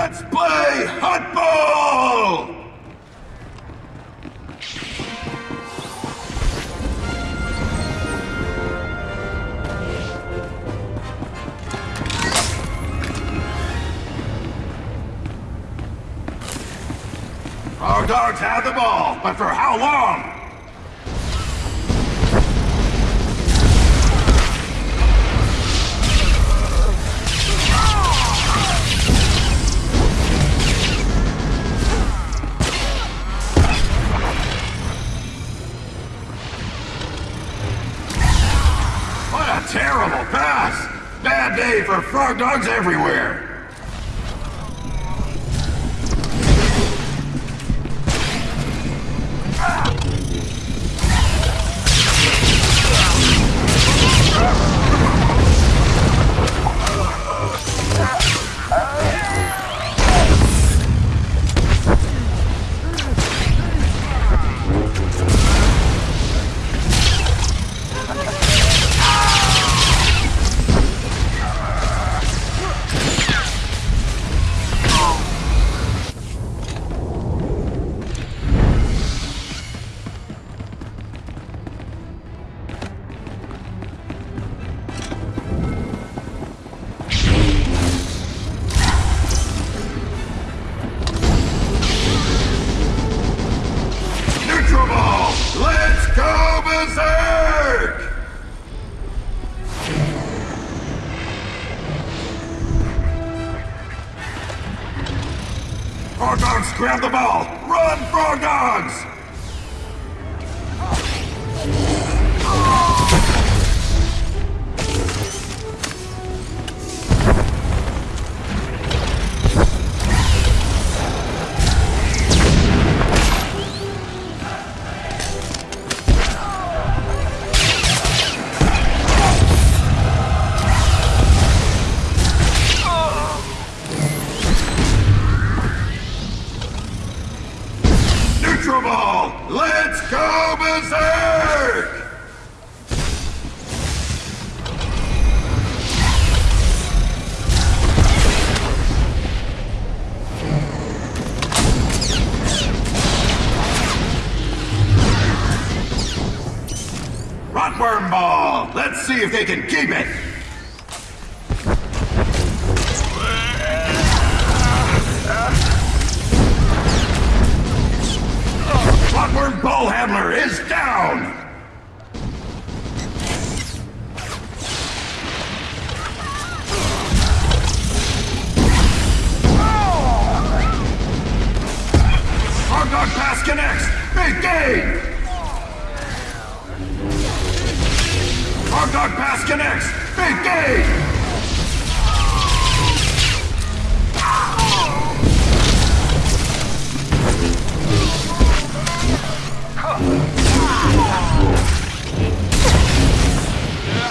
Let's play Huttball! Our dogs have the ball, but for how long? Everywhere! Frog dogs grab the ball! Run, frog see if they can keep it! Rotworm ball handler is down! Dog pass connects! Big game!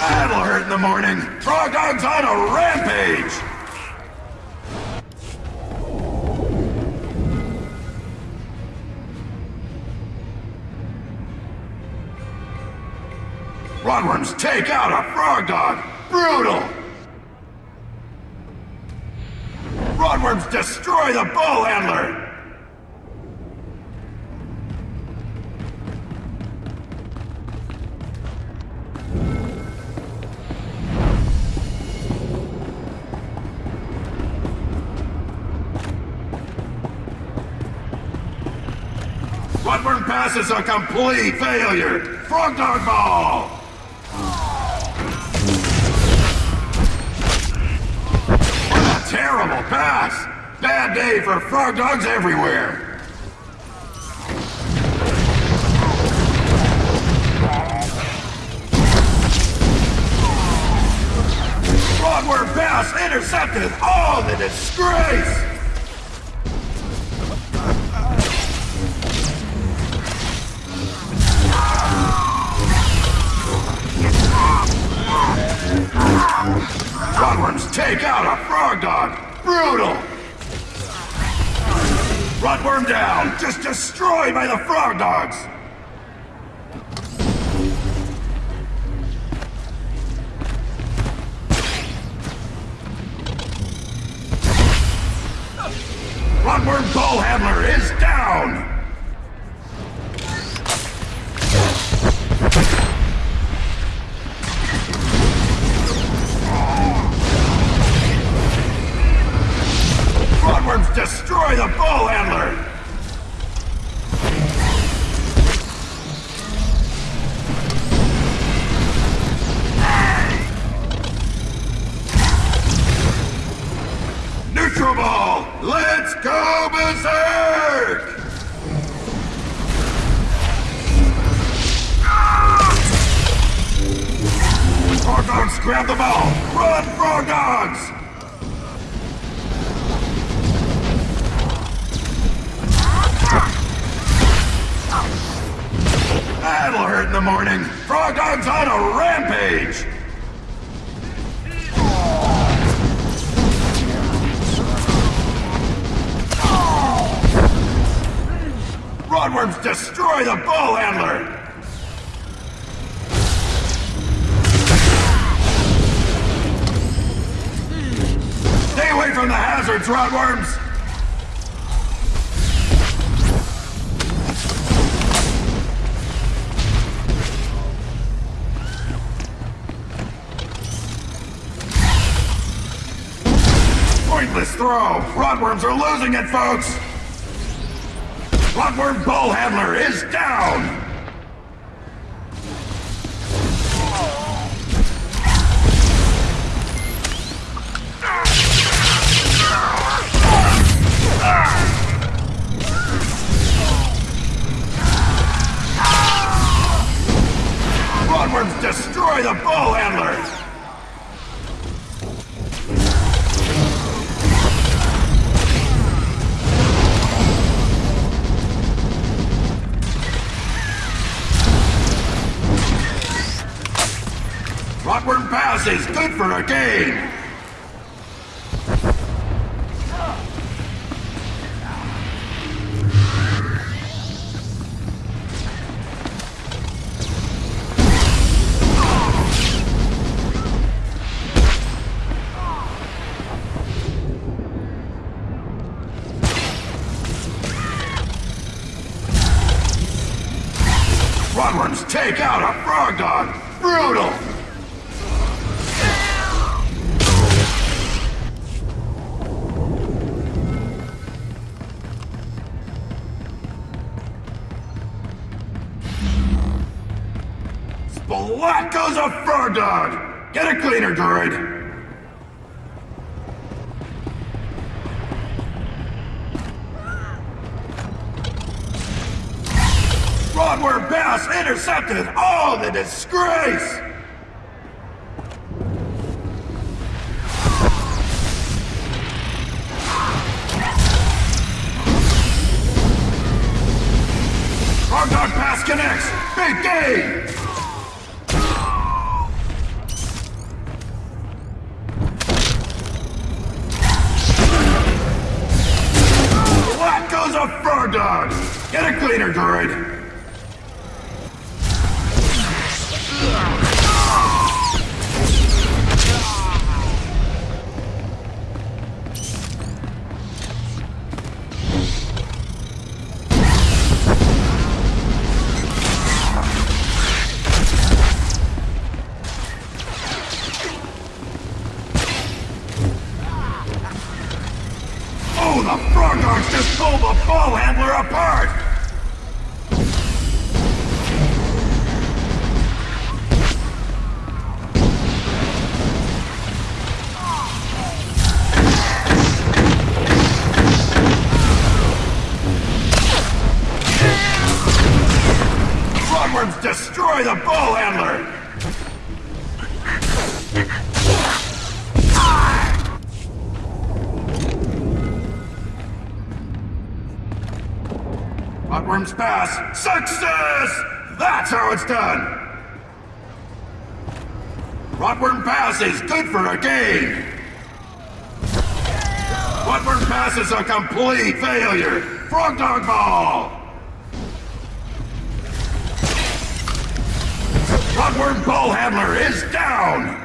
That'll hurt in the morning! On a rampage! Take out a frog dog! Brutal! Rotworms destroy the ball handler! Rotworm pass is a complete failure! Frog dog ball! Bad day for frog dogs everywhere! Frogworm pass intercepted! Oh, the disgrace! Rotworms take out a frog dog! Brutal! Rotworm down! Just destroyed by the frog dogs! Bloodworm Handler is down! Let's go berserk! Frog dogs, grab the ball! Run, frog dogs! That'll hurt in the morning. Frog dogs on a rampage! Destroy the bull handler! Stay away from the hazards, Rotworms! Pointless throw! Rotworms are losing it, folks! Bloodworm Bull Handler is down! Game! Take out a frog dog! Brutal! Splat goes a fur dog! Get a cleaner, droid! Rodward Bass intercepted! Oh, the disgrace! Dog Pass connects! Big game! A frog dog? Get a cleaner, droid! Ball handler apart! Destroy the ball handler! Frogworms pass! Success! That's how it's done! Rotworm Pass is good for a game! Rotworm Pass is a complete failure! Frog Dog Ball! Rotworm Ball Handler is down!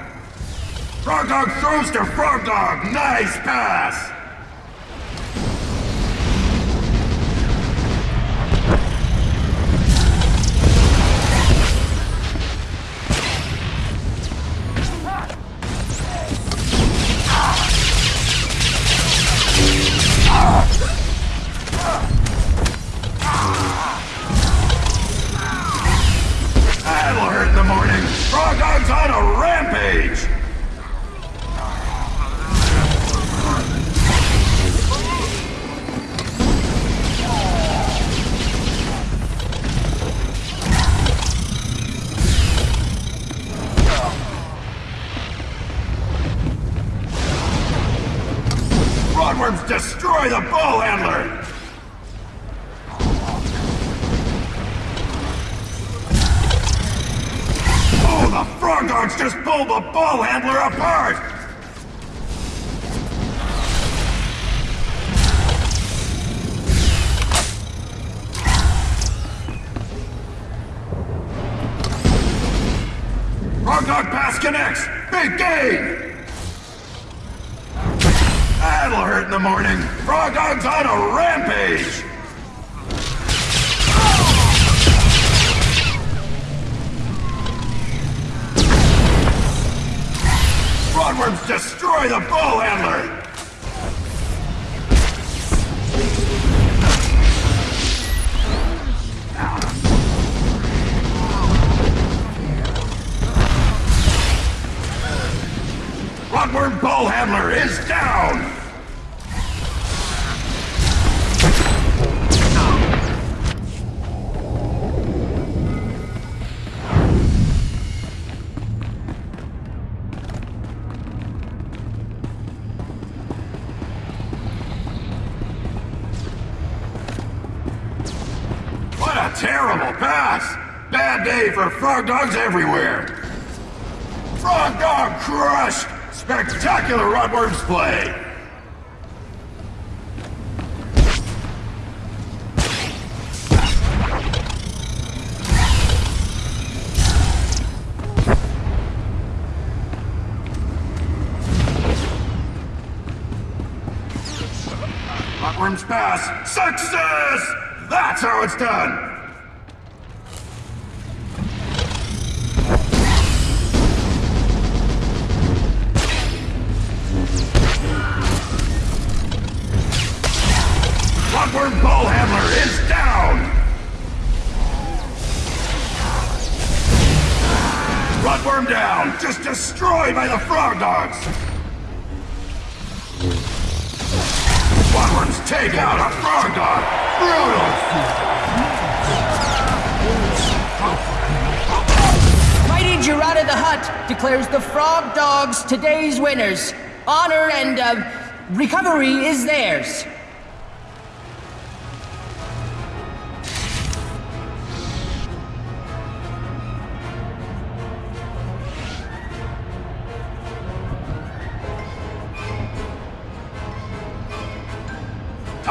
Frog Dog throws to Frog Dog! Nice pass! Destroy the bull handler! Oh, the frog dogs just pulled the bull handler apart! Frog dog pass connects! Big game! That'll hurt in the morning. Frog dog's on a rampage! Frogworms destroy the bull handler! Frogworm bull handler is down! Day for frog dogs everywhere! Frog dog crushed! Spectacular Rotworms play! Rotworms pass! Success! That's how it's done! Bull Handler is down! Rotworm down! Just destroyed by the Frog Dogs! Rotworms take out a Frog Dog! Brutal! Mighty Gerada the Hutt declares the Frog Dogs today's winners. Honor and uh, recovery is theirs.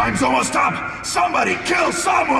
Time's almost up! Somebody kill someone!